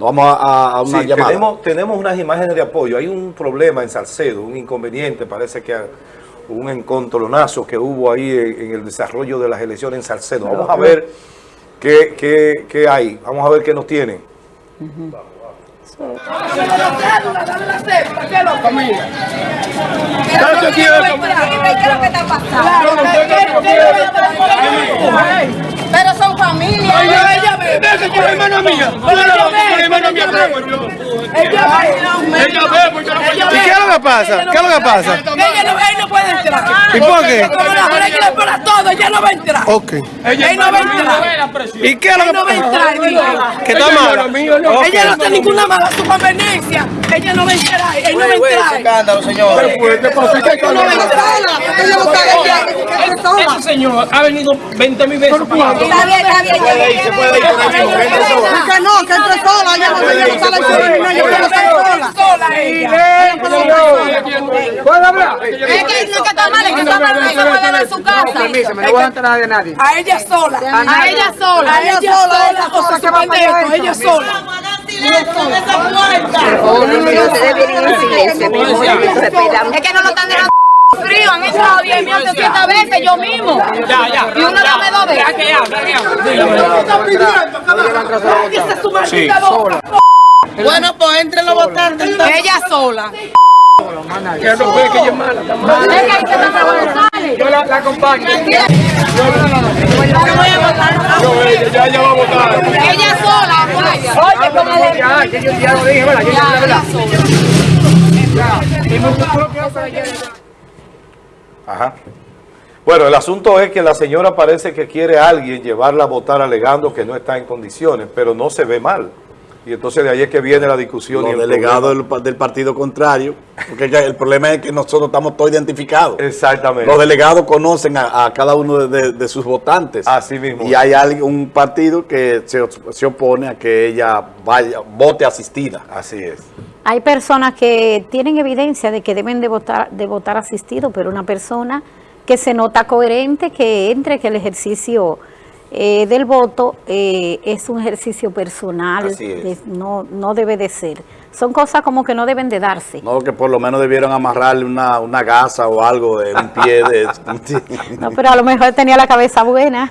vamos a, a- una Sí, llamada. tenemos, tenemos unas imágenes de apoyo. Hay un problema en Salcedo, un inconveniente, parece que un encontronazo que hubo ahí en, en el desarrollo de las elecciones en Salcedo. Vamos a ver qué, qué- qué hay, vamos a ver qué nos tienen. Pero son familias. ¿Y qué es lo que pasa? ¿Qué es lo que pasa? Ella no, él no puede entrar. ¿Y por qué? Como la mujer que le para todo, ella no va a entrar. Ok. Él no va a entrar. ¿Y qué es lo Él no va a que entrar. ¿Qué está mal? Ella no está ninguna mala su conveniencia. Ella no va a entrar. Él no va a entrar. escándalo, señor. Ella no va a entrar. Ella ella. Ese señor ha venido 20 mil veces. Está bien, está bien. Que no, que. Ella ella Ella sola. Es que no es que está mal, es que está mal, no se puede ver su casa. no voy a entrar de nadie. A ella sola. A ella sola. A ella sola. Esa cosa que va a Ella sola. Es que no lo están dejando frío, han entrado 10 mil 800 veces yo mismo. Ya, ya. Y uno dame dos Ya veces. que. Bueno, pues entre los votantes. Ella sola. Que no puede que ella es mala. me acabó de salir. Yo la, la acompaño. Yo Ya, ya va a votar. Ella sola, vaya. Oye, como ya, que yo ya lo dije. Yo la verdad. Ajá. Bueno, el asunto es que la señora parece que quiere a alguien llevarla a votar alegando que no está en condiciones, pero no se ve mal. Y entonces de ahí es que viene la discusión. y Los el delegados del, pa- del partido contrario, porque ya el problema es que nosotros estamos todos identificados. Exactamente. Los delegados conocen a, a cada uno de, de- de sus votantes. Así mismo. Y hay alguien, un partido que se, se opone a que ella vaya, vote asistida. Así es. Hay personas que tienen evidencia de que deben de votar, de votar asistido, pero una persona que se nota coherente, que entre que el ejercicio eh, del voto eh, es un ejercicio personal, de- no, no debe de ser. Son cosas como que no deben de darse. No, que por lo menos debieron amarrarle una, una gasa o algo de un pie de... No, pero a lo mejor tenía la cabeza buena.